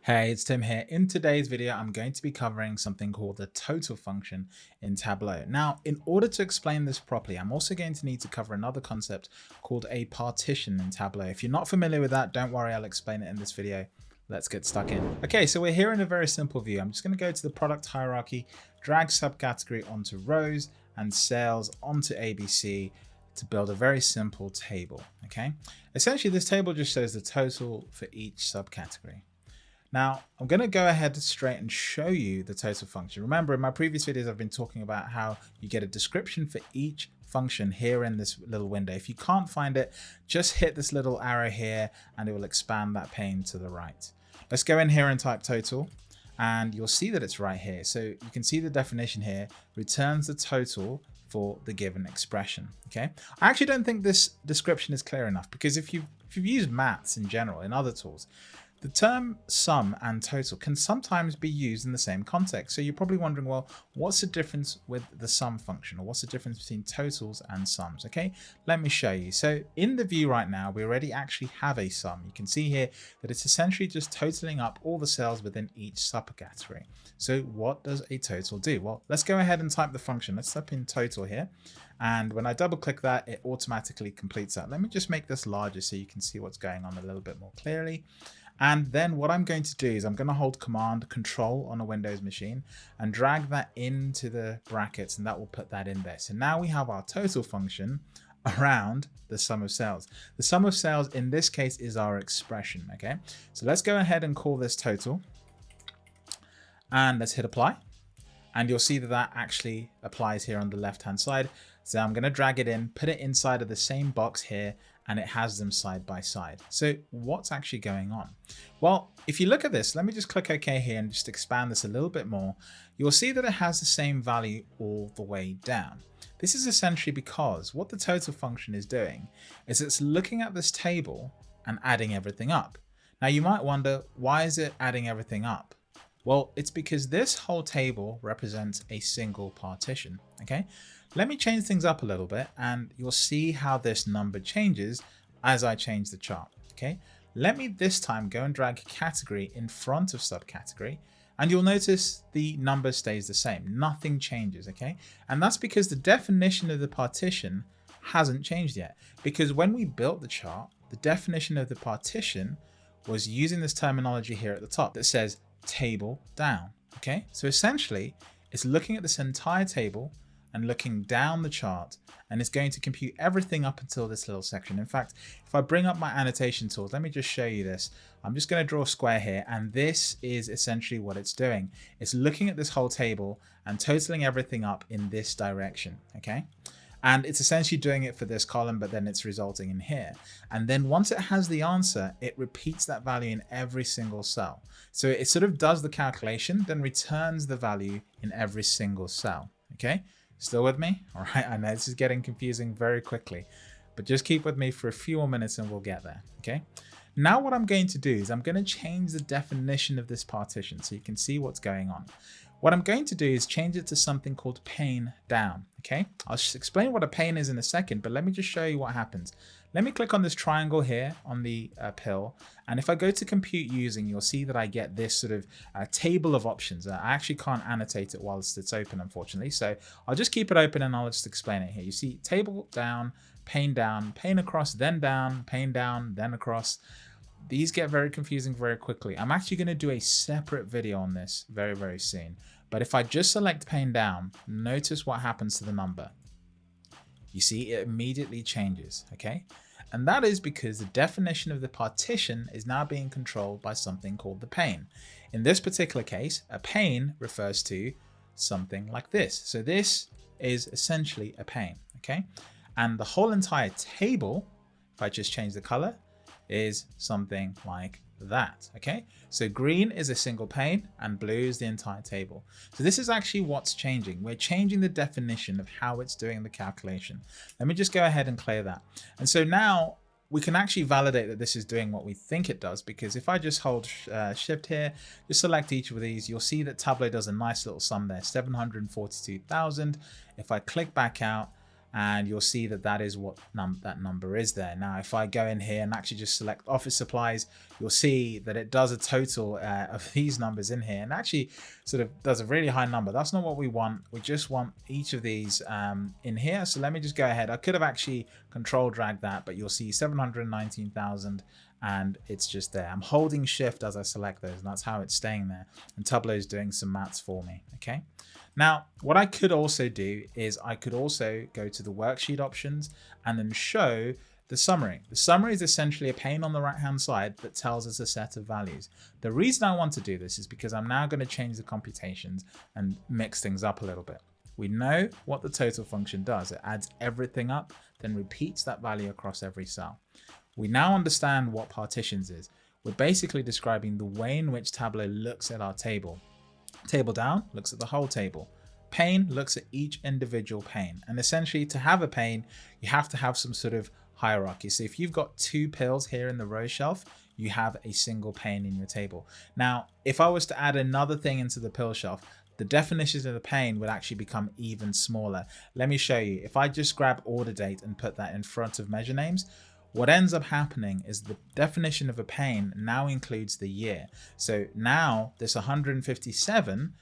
Hey, it's Tim here. In today's video, I'm going to be covering something called the total function in Tableau. Now, in order to explain this properly, I'm also going to need to cover another concept called a partition in Tableau. If you're not familiar with that, don't worry, I'll explain it in this video. Let's get stuck in. Okay, so we're here in a very simple view. I'm just going to go to the product hierarchy, drag subcategory onto rows and sales onto ABC to build a very simple table. Okay, essentially this table just shows the total for each subcategory. Now, I'm going to go ahead straight and show you the total function. Remember, in my previous videos, I've been talking about how you get a description for each function here in this little window. If you can't find it, just hit this little arrow here and it will expand that pane to the right. Let's go in here and type total and you'll see that it's right here. So you can see the definition here returns the total for the given expression. Okay, I actually don't think this description is clear enough because if you if you've used maths in general in other tools, the term sum and total can sometimes be used in the same context. So you're probably wondering, well, what's the difference with the sum function or what's the difference between totals and sums? Okay, let me show you. So in the view right now, we already actually have a sum. You can see here that it's essentially just totaling up all the cells within each subcategory. So what does a total do? Well, let's go ahead and type the function. Let's type in total here. And when I double click that, it automatically completes that. Let me just make this larger so you can see what's going on a little bit more clearly. And then what I'm going to do is I'm going to hold command control on a Windows machine and drag that into the brackets and that will put that in there. So now we have our total function around the sum of sales. The sum of sales in this case is our expression. Okay, so let's go ahead and call this total and let's hit apply. And you'll see that that actually applies here on the left hand side. So I'm going to drag it in, put it inside of the same box here and it has them side by side. So what's actually going on? Well, if you look at this, let me just click OK here and just expand this a little bit more. You'll see that it has the same value all the way down. This is essentially because what the total function is doing is it's looking at this table and adding everything up. Now you might wonder, why is it adding everything up? Well, it's because this whole table represents a single partition, okay? Let me change things up a little bit and you'll see how this number changes as I change the chart, okay? Let me this time go and drag category in front of subcategory and you'll notice the number stays the same. Nothing changes, okay? And that's because the definition of the partition hasn't changed yet. Because when we built the chart, the definition of the partition was using this terminology here at the top that says table down. Okay, so essentially it's looking at this entire table and looking down the chart and it's going to compute everything up until this little section. In fact, if I bring up my annotation tools, let me just show you this. I'm just going to draw a square here and this is essentially what it's doing. It's looking at this whole table and totaling everything up in this direction. Okay. And it's essentially doing it for this column, but then it's resulting in here. And then once it has the answer, it repeats that value in every single cell. So it sort of does the calculation, then returns the value in every single cell. Okay, still with me? All right, I know this is getting confusing very quickly, but just keep with me for a few more minutes and we'll get there. Okay. Now what I'm going to do is I'm going to change the definition of this partition so you can see what's going on. What I'm going to do is change it to something called pane down. Okay, I'll explain what a pane is in a second, but let me just show you what happens. Let me click on this triangle here on the uh, pill. And if I go to compute using, you'll see that I get this sort of uh, table of options. Uh, I actually can't annotate it whilst it's open, unfortunately. So I'll just keep it open and I'll just explain it here. You see table down, pane down, pane across, then down, pane down, then across these get very confusing very quickly. I'm actually going to do a separate video on this very, very soon. But if I just select pane down, notice what happens to the number. You see, it immediately changes, okay? And that is because the definition of the partition is now being controlled by something called the pane. In this particular case, a pane refers to something like this. So this is essentially a pane, okay? And the whole entire table, if I just change the color, is something like that. Okay, so green is a single pane and blue is the entire table. So this is actually what's changing. We're changing the definition of how it's doing the calculation. Let me just go ahead and clear that. And so now we can actually validate that this is doing what we think it does because if I just hold uh, shift here, just select each of these, you'll see that Tableau does a nice little sum there, 742,000. If I click back out, and you'll see that that is what num that number is there. Now, if I go in here and actually just select office supplies, you'll see that it does a total uh, of these numbers in here and actually sort of does a really high number. That's not what we want. We just want each of these um, in here. So let me just go ahead. I could have actually control drag that, but you'll see 719,000 and it's just there. I'm holding shift as I select those and that's how it's staying there. And Tableau is doing some maths for me. Okay. Now, what I could also do is I could also go to the worksheet options and then show the summary. The summary is essentially a pane on the right hand side that tells us a set of values. The reason I want to do this is because I'm now going to change the computations and mix things up a little bit. We know what the total function does. It adds everything up, then repeats that value across every cell. We now understand what partitions is. We're basically describing the way in which Tableau looks at our table Table down looks at the whole table. Pane looks at each individual pane. And essentially to have a pane, you have to have some sort of hierarchy. So if you've got two pills here in the row shelf, you have a single pane in your table. Now, if I was to add another thing into the pill shelf, the definitions of the pane would actually become even smaller. Let me show you. If I just grab order date and put that in front of measure names, what ends up happening is the definition of a pane now includes the year. So now this 157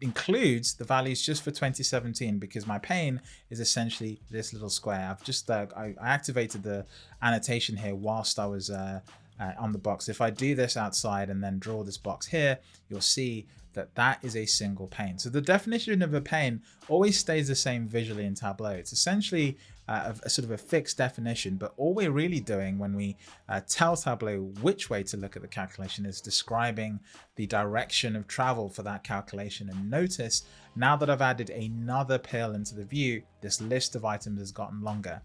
includes the values just for 2017 because my pane is essentially this little square. I've just uh, I, I, activated the annotation here whilst I was uh, uh, on the box. If I do this outside and then draw this box here, you'll see that that is a single pane. So the definition of a pane always stays the same visually in Tableau. It's essentially uh, a, a, sort of a fixed definition, but all we're really doing when we uh, tell Tableau which way to look at the calculation is describing the direction of travel for that calculation. And notice now that I've added another pill into the view, this list of items has gotten longer.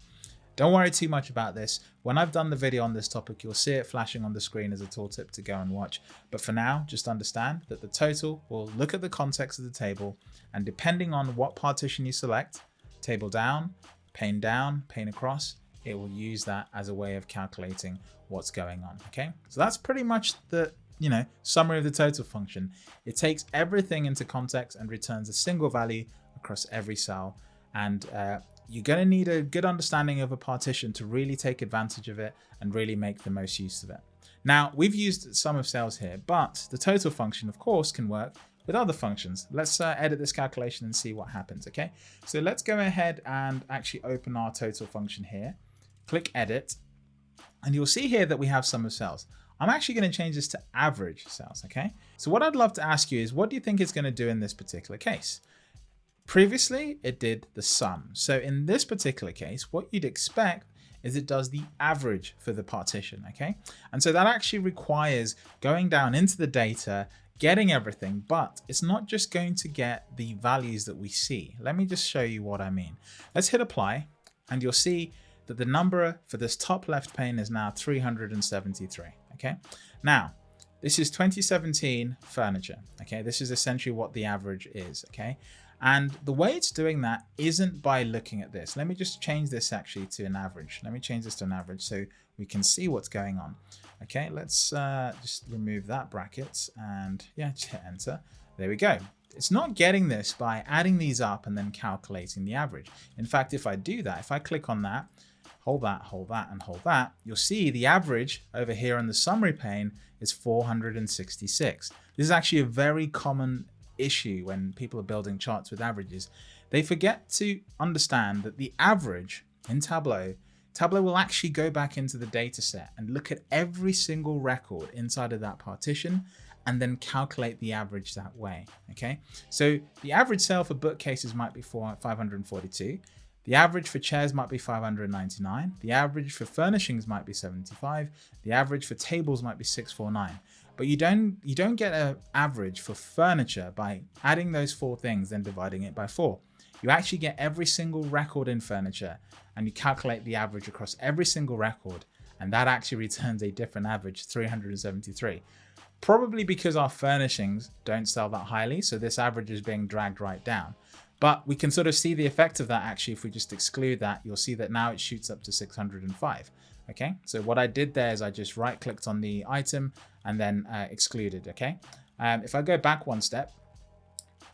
Don't worry too much about this. When I've done the video on this topic, you'll see it flashing on the screen as a tooltip to go and watch. But for now, just understand that the total will look at the context of the table and depending on what partition you select, table down, pane down, pane across, it will use that as a way of calculating what's going on. Okay, so that's pretty much the you know summary of the total function. It takes everything into context and returns a single value across every cell. And uh, you're going to need a good understanding of a partition to really take advantage of it and really make the most use of it. Now, we've used sum of sales here, but the total function, of course, can work with other functions. Let's uh, edit this calculation and see what happens, okay? So let's go ahead and actually open our total function here. Click edit, and you'll see here that we have sum of sales. I'm actually going to change this to average sales, okay? So what I'd love to ask you is, what do you think it's going to do in this particular case? Previously, it did the sum. So in this particular case, what you'd expect is it does the average for the partition, okay? And so that actually requires going down into the data, getting everything, but it's not just going to get the values that we see. Let me just show you what I mean. Let's hit apply and you'll see that the number for this top left pane is now 373, okay? Now, this is 2017 furniture, okay? This is essentially what the average is, okay? And the way it's doing that isn't by looking at this. Let me just change this actually to an average. Let me change this to an average so we can see what's going on. Okay, let's uh, just remove that bracket and yeah, just hit enter. There we go. It's not getting this by adding these up and then calculating the average. In fact, if I do that, if I click on that, hold that, hold that, and hold that, you'll see the average over here in the summary pane is 466. This is actually a very common issue when people are building charts with averages. They forget to understand that the average in Tableau, Tableau will actually go back into the data set and look at every single record inside of that partition and then calculate the average that way. Okay, so the average sale for bookcases might be 542. The average for chairs might be 599. The average for furnishings might be 75. The average for tables might be 649. But you don't you don't get an average for furniture by adding those four things then dividing it by four. You actually get every single record in furniture and you calculate the average across every single record and that actually returns a different average 373 probably because our furnishings don't sell that highly so this average is being dragged right down but we can sort of see the effect of that actually if we just exclude that you'll see that now it shoots up to 605 okay so what I did there is I just right clicked on the item and then uh, excluded okay um, if I go back one step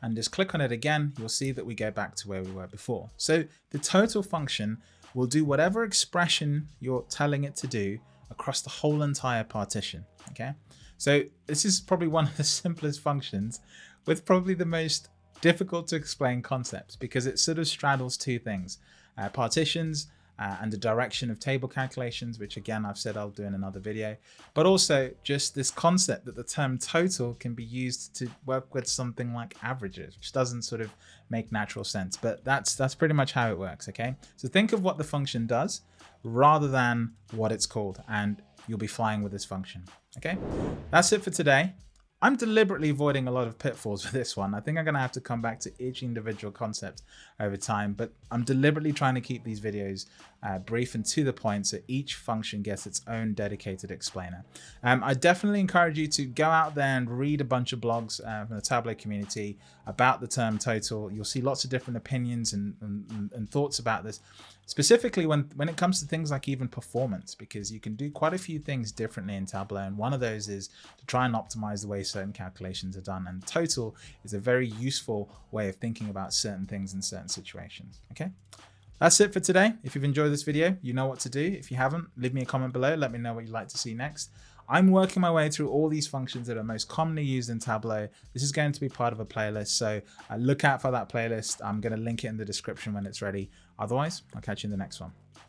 and just click on it again, you'll see that we go back to where we were before. So the total function will do whatever expression you're telling it to do across the whole entire partition. Okay, so this is probably one of the simplest functions with probably the most difficult to explain concepts because it sort of straddles two things, uh, partitions uh, and the direction of table calculations, which again, I've said I'll do in another video, but also just this concept that the term total can be used to work with something like averages, which doesn't sort of make natural sense, but that's, that's pretty much how it works. Okay. So think of what the function does rather than what it's called, and you'll be flying with this function. Okay. That's it for today. I'm deliberately avoiding a lot of pitfalls with this one. I think I'm going to have to come back to each individual concept over time, but I'm deliberately trying to keep these videos uh, brief and to the point so each function gets its own dedicated explainer. Um, I definitely encourage you to go out there and read a bunch of blogs uh, from the Tableau community about the term total. You'll see lots of different opinions and, and, and thoughts about this specifically when when it comes to things like even performance because you can do quite a few things differently in Tableau and one of those is to try and optimize the way certain calculations are done. And total is a very useful way of thinking about certain things in certain situations okay? That's it for today. If you've enjoyed this video you know what to do. If you haven't leave me a comment below. Let me know what you'd like to see next I'm working my way through all these functions that are most commonly used in Tableau. This is going to be part of a playlist, so uh, look out for that playlist. I'm going to link it in the description when it's ready. Otherwise, I'll catch you in the next one.